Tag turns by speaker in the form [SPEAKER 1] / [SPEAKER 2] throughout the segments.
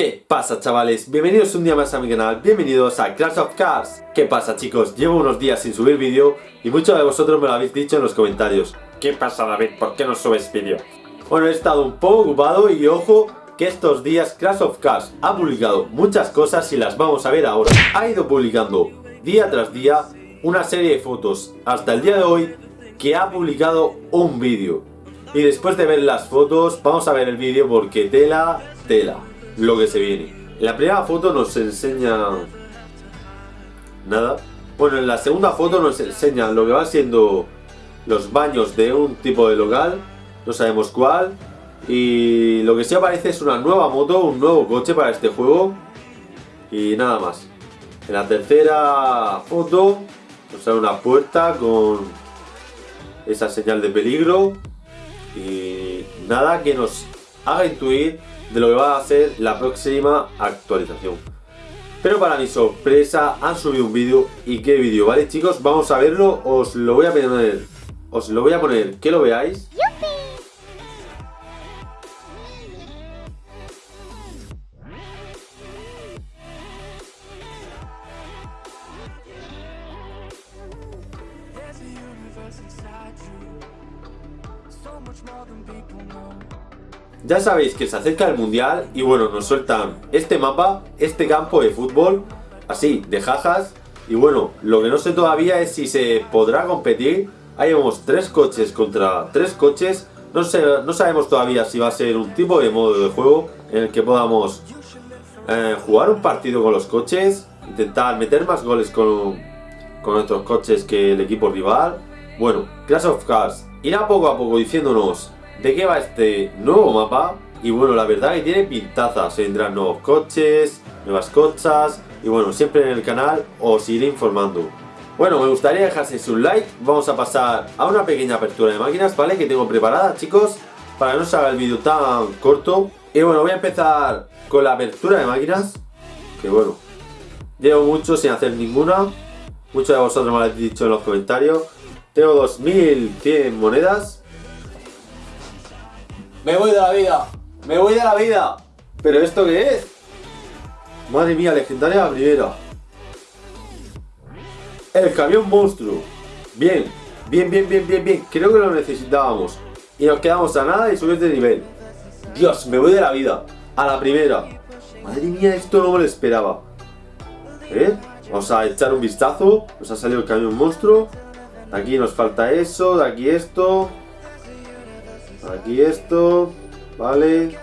[SPEAKER 1] ¿Qué pasa chavales? Bienvenidos un día más a mi canal, bienvenidos a Crash of Cars ¿Qué pasa chicos? Llevo unos días sin subir vídeo y muchos de vosotros me lo habéis dicho en los comentarios ¿Qué pasa David? ¿Por qué no subes vídeo? Bueno, he estado un poco ocupado y ojo que estos días Crash of Cars ha publicado muchas cosas y las vamos a ver ahora Ha ido publicando día tras día una serie de fotos hasta el día de hoy que ha publicado un vídeo y después de ver las fotos vamos a ver el vídeo porque tela, tela lo que se viene. la primera foto nos enseña... Nada. Bueno, en la segunda foto nos enseña lo que va siendo los baños de un tipo de local. No sabemos cuál. Y lo que sí aparece es una nueva moto, un nuevo coche para este juego. Y nada más. En la tercera foto nos sale una puerta con esa señal de peligro. Y nada que nos haga intuir de lo que va a ser la próxima actualización. Pero para mi sorpresa han subido un vídeo y qué vídeo, ¿vale chicos? Vamos a verlo, os lo voy a poner, os lo voy a poner que lo veáis. Ya sabéis que se acerca el mundial y bueno, nos sueltan este mapa, este campo de fútbol, así, de jajas. Y bueno, lo que no sé todavía es si se podrá competir. Ahí vemos tres coches contra tres coches. No, sé, no sabemos todavía si va a ser un tipo de modo de juego en el que podamos eh, jugar un partido con los coches, intentar meter más goles con, con nuestros coches que el equipo rival. Bueno, Clash of Cars irá poco a poco diciéndonos de qué va este nuevo mapa. Y bueno, la verdad que tiene pintaza, se vendrán nuevos coches, nuevas cochas y bueno, siempre en el canal os iré informando. Bueno, me gustaría dejarse un like, vamos a pasar a una pequeña apertura de máquinas, ¿vale? Que tengo preparada, chicos, para que no se haga el vídeo tan corto. Y bueno, voy a empezar con la apertura de máquinas, que bueno, llevo mucho sin hacer ninguna. Muchos de vosotros me lo habéis dicho en los comentarios. Tengo 2100 monedas me voy de la vida. Me voy de la vida. ¿Pero esto qué es? Madre mía, legendaria la primera. El camión monstruo. Bien, bien, bien, bien, bien, bien. Creo que lo necesitábamos. Y nos quedamos a nada y subir de nivel. Dios, me voy de la vida. A la primera. Madre mía, esto no me lo esperaba. ¿Eh? Vamos a echar un vistazo. Nos ha salido el camión monstruo. Aquí nos falta eso, de aquí esto. Aquí esto. Vale.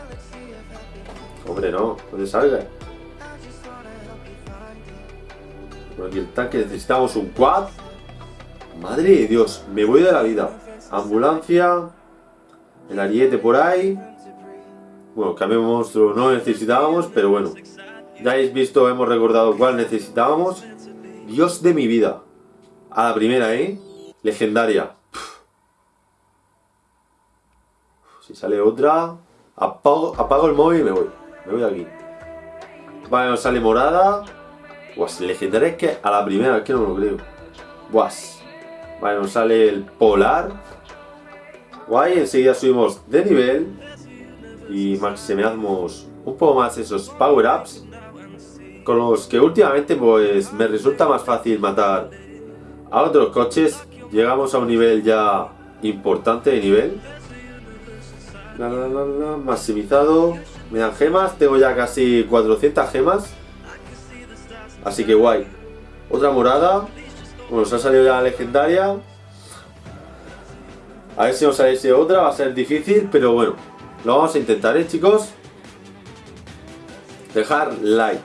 [SPEAKER 1] Hombre, no. ¿Dónde salga? Por aquí el tanque. Necesitamos un quad. Madre de Dios. Me voy de la vida. Ambulancia. El ariete por ahí. Bueno, cambio monstruo no necesitábamos, pero bueno. Ya habéis visto, hemos recordado cuál necesitábamos. Dios de mi vida. A la primera, ¿eh? Legendaria. Si sale otra, apago, apago el móvil y me voy. Me voy de aquí. Vale, nos sale morada. Guas, legendaria es que a la primera, es que no lo creo. Guas. Vale, nos sale el polar. Guay, enseguida subimos de nivel. Y maximizamos un poco más esos power-ups. Con los que últimamente pues me resulta más fácil matar a otros coches. Llegamos a un nivel ya importante de nivel. La, la, la, maximizado. Me dan gemas. Tengo ya casi 400 gemas. Así que guay. Otra morada. Bueno, nos ha salido ya la legendaria. A ver si nos sale otra. Va a ser difícil, pero bueno. Lo vamos a intentar, ¿eh, chicos? Dejar like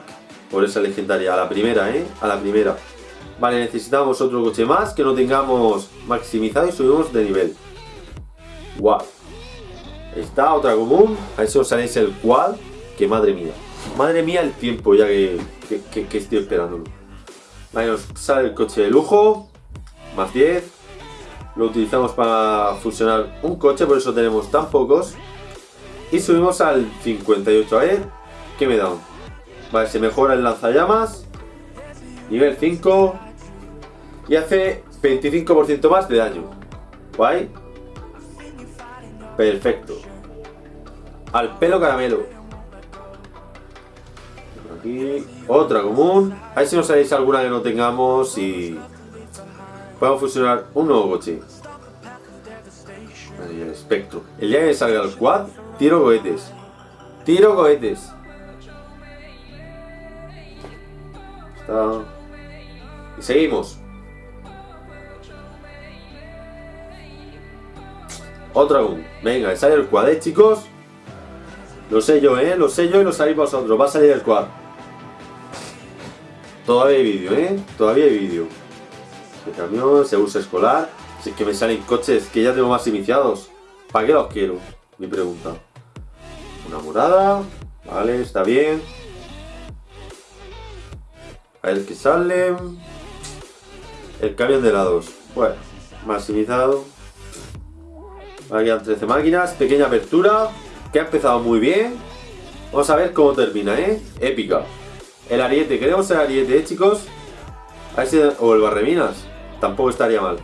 [SPEAKER 1] por esa legendaria. A la primera, ¿eh? A la primera. Vale, necesitamos otro coche más que no tengamos maximizado y subimos de nivel. Guau. Está otra común. A eso os saléis el cual. Que madre mía. Madre mía el tiempo ya que, que, estoy esperándolo. Vale, nos sale el coche de lujo. Más 10. Lo utilizamos para fusionar un coche, por eso tenemos tan pocos. Y subimos al 58. A ver, ¿qué me da? Vale, se mejora el lanzallamas. Nivel 5. Y hace 25% más de daño. Guay. Perfecto. Al pelo caramelo. aquí. Otra común. A ver si nos sabéis alguna que no tengamos y... Podemos fusionar un nuevo coche. Ahí, el espectro. El día que salga el quad, tiro cohetes. Tiro cohetes. Está... Y seguimos. Otra aún. Venga, sale el quad, ¿eh, chicos? Lo sé yo, ¿eh? Lo sé yo y lo sabéis vosotros. Va a salir el quad. Todavía hay vídeo, ¿eh? Todavía hay vídeo. El camión, se usa escolar. Si es que me salen coches que ya tengo más iniciados. ¿Para qué los quiero? Mi pregunta. Una morada. Vale, está bien. A ver qué sale. El camión de lados. Bueno, maximizado. Ahora quedan 13 máquinas. Pequeña apertura. Que ha empezado muy bien. Vamos a ver cómo termina, ¿eh? Épica. El ariete. Queremos el ariete, ¿eh, chicos? A ver si... O el barreminas. Tampoco estaría mal.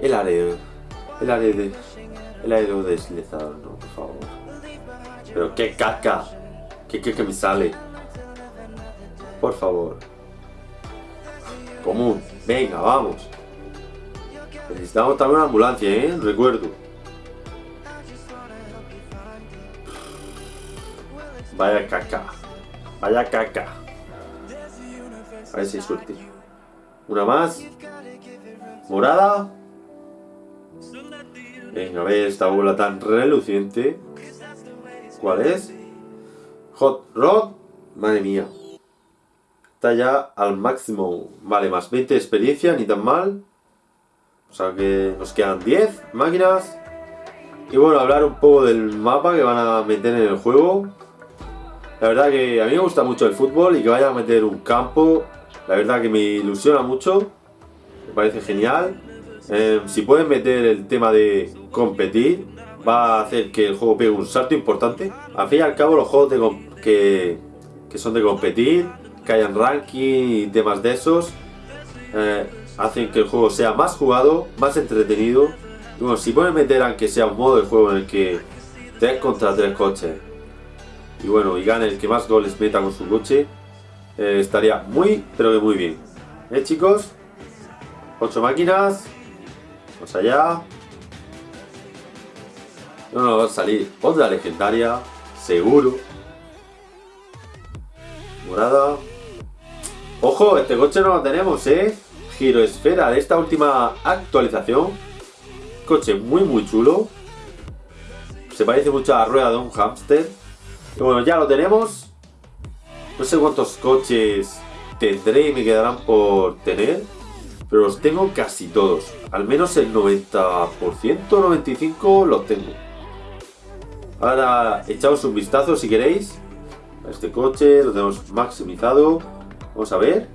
[SPEAKER 1] El areo. El areo El aero deslizado, no, por favor. Pero qué caca. ¿Qué, qué me sale? Por favor. Común. Venga, vamos. Necesitamos también una ambulancia, ¿eh? Recuerdo. Vaya caca. Vaya caca. A ver si hay suerte. Una más. Morada. Venga, a ver esta bola tan reluciente. ¿Cuál es? Hot Rod. Madre mía. Está ya al máximo. Vale, más 20 de experiencia, ni tan mal. O sea que nos quedan 10 máquinas. Y bueno, hablar un poco del mapa que van a meter en el juego. La verdad que a mí me gusta mucho el fútbol y que vayan a meter un campo. La verdad que me ilusiona mucho. Me parece genial. Eh, si pueden meter el tema de competir, va a hacer que el juego pegue un salto importante. Al fin y al cabo, los juegos que, que, son de competir, que hayan ranking y temas de esos, eh, hacen que el juego sea más jugado, más entretenido. Y bueno, si pueden meter aunque sea un modo de juego en el que 3 contra 3 coches y bueno, y gane el que más goles meta con su coche, eh, estaría muy, pero que muy bien. ¿Eh, chicos? 8 máquinas. Vamos allá. No nos va a salir otra legendaria, seguro. Morada. Ojo, este coche no lo tenemos, ¿eh? Giroesfera de esta última actualización. Coche muy muy chulo. Se parece mucho a la rueda de un hámster. Y bueno, ya lo tenemos. No sé cuántos coches tendré y me quedarán por tener. Pero los tengo casi todos. Al menos el 90%, 95% los tengo. Ahora echamos un vistazo si queréis. A este coche lo tenemos maximizado. Vamos a ver.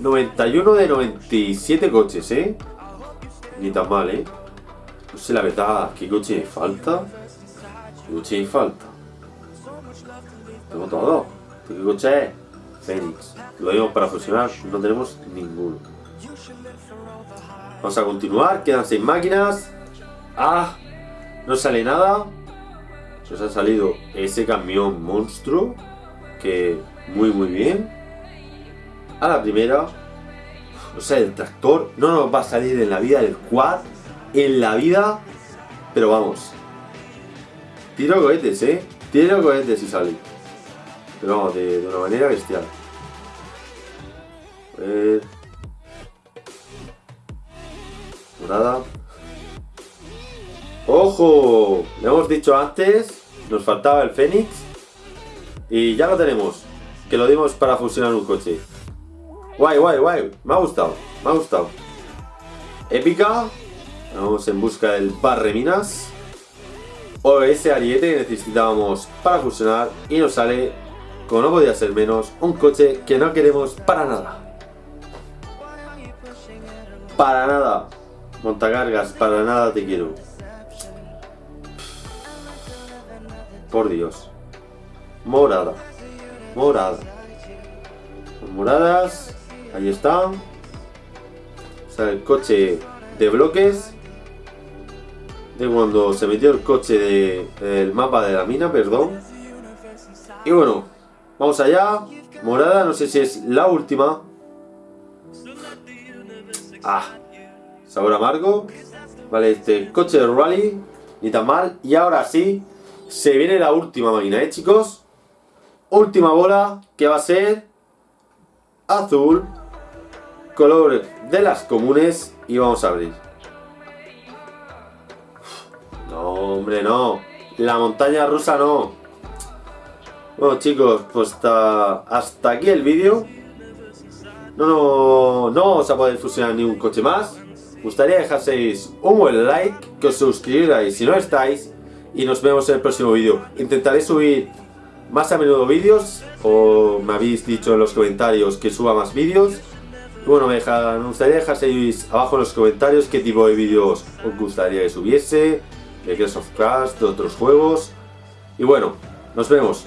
[SPEAKER 1] 91 de 97 coches, ¿eh? Ni tan mal, ¿eh? No sé la verdad, ¿qué coche me falta? ¿Qué coche me falta? Tengo todo. ¿Qué coche es? Fénix. Lo digo para fusionar, no tenemos ninguno. Vamos a continuar, quedan 6 máquinas. ¡Ah! No sale nada. Nos ha salido ese camión monstruo. Que muy muy bien a la primera. O sea, el tractor no nos va a salir en la vida el quad. En la vida. Pero vamos. Tiro cohetes, ¿eh? Tiro cohetes y sale. Pero vamos, de, una manera bestial. A ver. Nada. ¡Ojo! Le hemos dicho antes. Nos faltaba el Fénix. Y ya lo tenemos. Que lo dimos para fusionar un coche. Guay, guay, guay. Me ha gustado. Me ha gustado. Épica. Vamos en busca del barreminas. O ese ariete que necesitábamos para fusionar. Y nos sale, como no podía ser menos, un coche que no queremos para nada. Para nada. Montacargas, para nada te quiero. Por Dios. Morada. Morada. Moradas. Ahí está. Sea, el coche de bloques. De cuando se metió el coche del mapa de la mina, perdón. Y bueno, vamos allá. Morada, no sé si es la última. Ah, sabor amargo. Vale, este coche de rally, ni tan mal. Y ahora sí, se viene la última máquina, ¿eh, chicos? Última bola, que va a ser azul, color de las comunes. Y vamos a abrir. No, hombre, no. La montaña rusa no. Bueno, chicos, pues hasta, hasta aquí el vídeo. No, no, no vamos a poder fusionar ni un coche más. Gustaría dejaseis un buen like, que os suscribáis si no estáis y nos vemos en el próximo vídeo. Intentaré subir más a menudo vídeos o me habéis dicho en los comentarios que suba más vídeos. bueno, me, deja, me gustaría dejaseis abajo en los comentarios qué tipo de vídeos os gustaría que subiese, de Crash of Crash, de otros juegos. Y bueno, nos vemos.